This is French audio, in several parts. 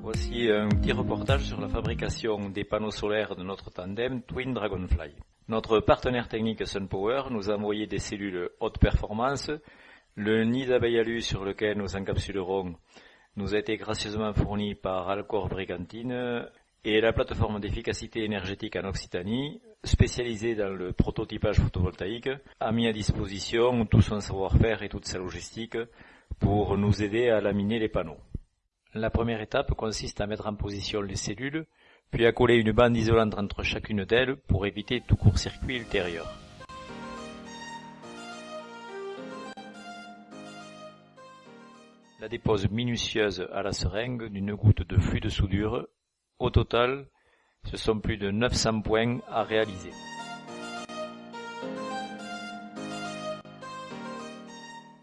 Voici un petit reportage sur la fabrication des panneaux solaires de notre tandem Twin Dragonfly. Notre partenaire technique SunPower nous a envoyé des cellules haute performance. Le nid alu sur lequel nous encapsulerons nous a été gracieusement fourni par Alcor Brigantine et la plateforme d'efficacité énergétique en Occitanie, spécialisée dans le prototypage photovoltaïque, a mis à disposition tout son savoir-faire et toute sa logistique pour nous aider à laminer les panneaux. La première étape consiste à mettre en position les cellules, puis à coller une bande isolante entre chacune d'elles pour éviter tout court-circuit ultérieur. La dépose minutieuse à la seringue d'une goutte de flux de soudure. Au total, ce sont plus de 900 points à réaliser.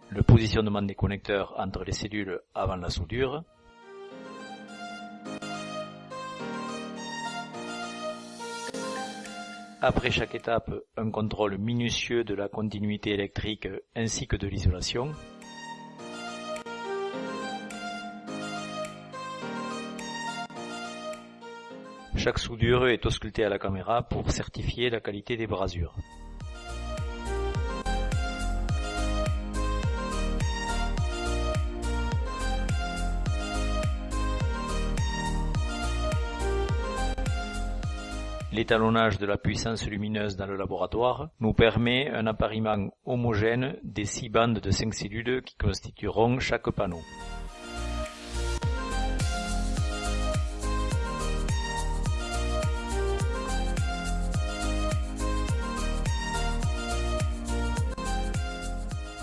Le positionnement des connecteurs entre les cellules avant la soudure. Après chaque étape, un contrôle minutieux de la continuité électrique ainsi que de l'isolation. Chaque soudure est auscultée à la caméra pour certifier la qualité des brasures. L'étalonnage de la puissance lumineuse dans le laboratoire nous permet un appariement homogène des six bandes de cinq cellules qui constitueront chaque panneau.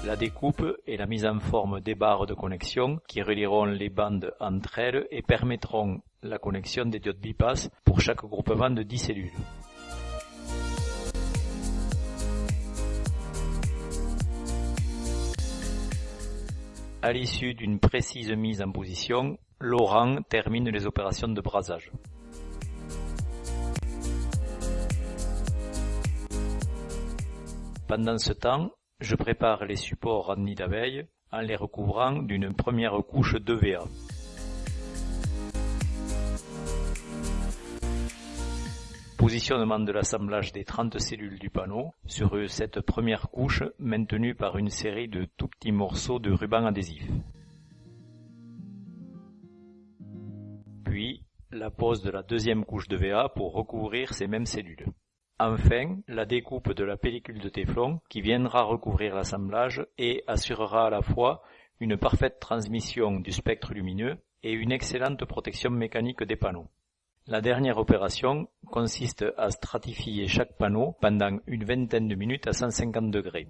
La découpe et la mise en forme des barres de connexion qui relieront les bandes entre elles et permettront la connexion des diodes bypass pour chaque groupement de 10 cellules. À l'issue d'une précise mise en position, Laurent termine les opérations de brasage. Pendant ce temps, je prépare les supports en nid d'abeilles en les recouvrant d'une première couche d'EVA. Positionnement de l'assemblage des 30 cellules du panneau sur cette première couche maintenue par une série de tout petits morceaux de ruban adhésif. Puis, la pose de la deuxième couche de VA pour recouvrir ces mêmes cellules. Enfin, la découpe de la pellicule de téflon qui viendra recouvrir l'assemblage et assurera à la fois une parfaite transmission du spectre lumineux et une excellente protection mécanique des panneaux. La dernière opération consiste à stratifier chaque panneau pendant une vingtaine de minutes à 150 degrés.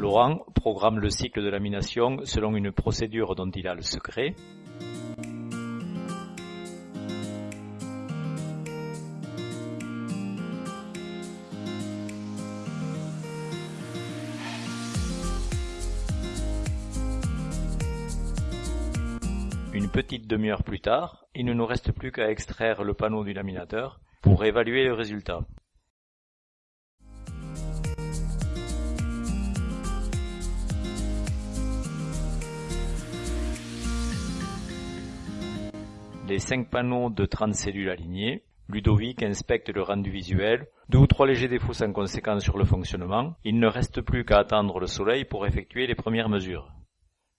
Laurent programme le cycle de lamination selon une procédure dont il a le secret. Une petite demi-heure plus tard, il ne nous reste plus qu'à extraire le panneau du laminateur pour évaluer le résultat. Les cinq panneaux de 30 cellules alignés, Ludovic inspecte le rendu visuel, deux ou trois légers défauts sans conséquence sur le fonctionnement, il ne reste plus qu'à attendre le soleil pour effectuer les premières mesures.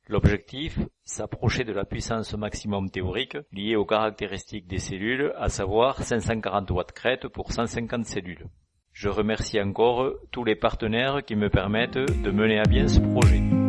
L'objectif, s'approcher de la puissance maximum théorique liée aux caractéristiques des cellules, à savoir 540 watts crête pour 150 cellules. Je remercie encore tous les partenaires qui me permettent de mener à bien ce projet.